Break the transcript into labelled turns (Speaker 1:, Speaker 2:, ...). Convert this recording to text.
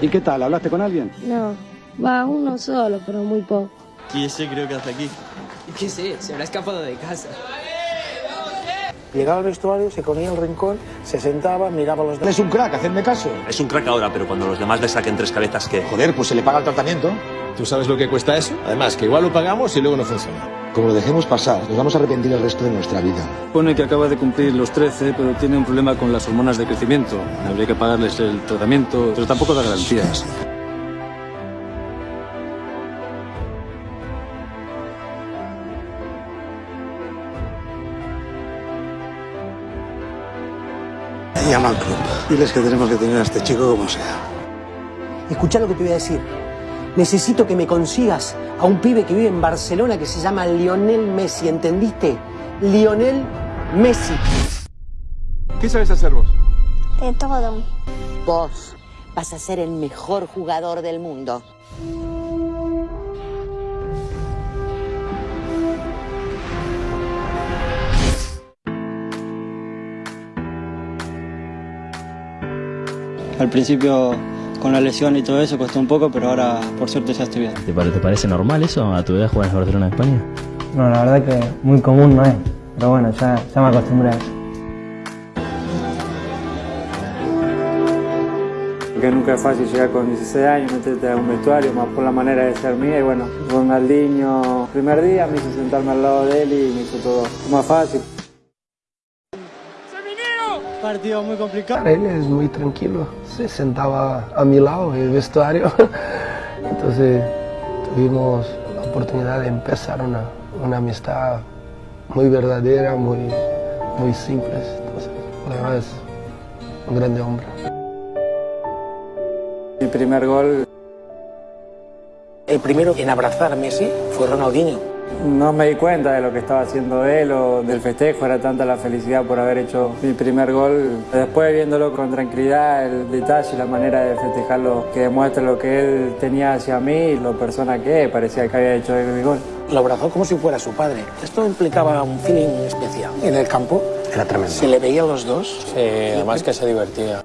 Speaker 1: ¿Y qué tal? ¿Hablaste con alguien?
Speaker 2: No, va uno solo, pero muy poco.
Speaker 3: ¿Y ese creo que hace aquí?
Speaker 4: ¿Qué sé? Se habrá escapado de casa.
Speaker 5: Llegaba al vestuario, se ponía el rincón, se sentaba, miraba los
Speaker 1: Es un crack, hacedme caso.
Speaker 6: Es un crack ahora, pero cuando los demás le saquen tres cabezas, ¿qué?
Speaker 1: Joder, pues se le paga el tratamiento.
Speaker 7: ¿Tú sabes lo que cuesta eso? Además, que igual lo pagamos y luego no funciona.
Speaker 1: Como lo dejemos pasar, nos vamos a arrepentir el resto de nuestra vida.
Speaker 8: Pone que acaba de cumplir los 13, pero tiene un problema con las hormonas de crecimiento. Habría que pagarles el tratamiento, pero tampoco da garantías.
Speaker 5: Llama al club. Diles que tenemos que tener a este chico como sea.
Speaker 9: Escucha lo que te voy a decir. Necesito que me consigas a un pibe que vive en Barcelona que se llama Lionel Messi, ¿entendiste? Lionel Messi.
Speaker 7: ¿Qué sabes hacer vos?
Speaker 2: De todo.
Speaker 10: Vos vas a ser el mejor jugador del mundo.
Speaker 11: Al principio con la lesión y todo eso costó un poco, pero ahora por suerte ya estoy bien.
Speaker 12: ¿Te, pare- te parece normal eso a tu edad jugar en el Barcelona de España?
Speaker 11: No, la verdad que muy común no es, pero bueno, ya, ya me acostumbré a eso. Que nunca es fácil llegar con 16 años, meterte a un vestuario, más por la manera de ser mía. Y bueno, Ronaldinho, primer día me hizo sentarme al lado de él y me hizo todo más fácil. Partido muy complicado.
Speaker 5: Él es muy tranquilo, se sentaba a mi lado en el vestuario. Entonces tuvimos la oportunidad de empezar una, una amistad muy verdadera, muy, muy simple. Entonces, la verdad es un grande hombre.
Speaker 11: Mi primer gol
Speaker 9: El primero en abrazar a Messi fue Ronaldinho.
Speaker 11: No me di cuenta de lo que estaba haciendo él o del festejo, era tanta la felicidad por haber hecho mi primer gol. Después viéndolo con tranquilidad, el detalle, la manera de festejarlo, que demuestra lo que él tenía hacia mí, lo persona que es, parecía que había hecho el gol.
Speaker 9: Lo abrazó como si fuera su padre. Esto implicaba un feeling especial. En el campo
Speaker 5: Era tremendo.
Speaker 9: se le veían los dos.
Speaker 4: Sí, además que se divertía.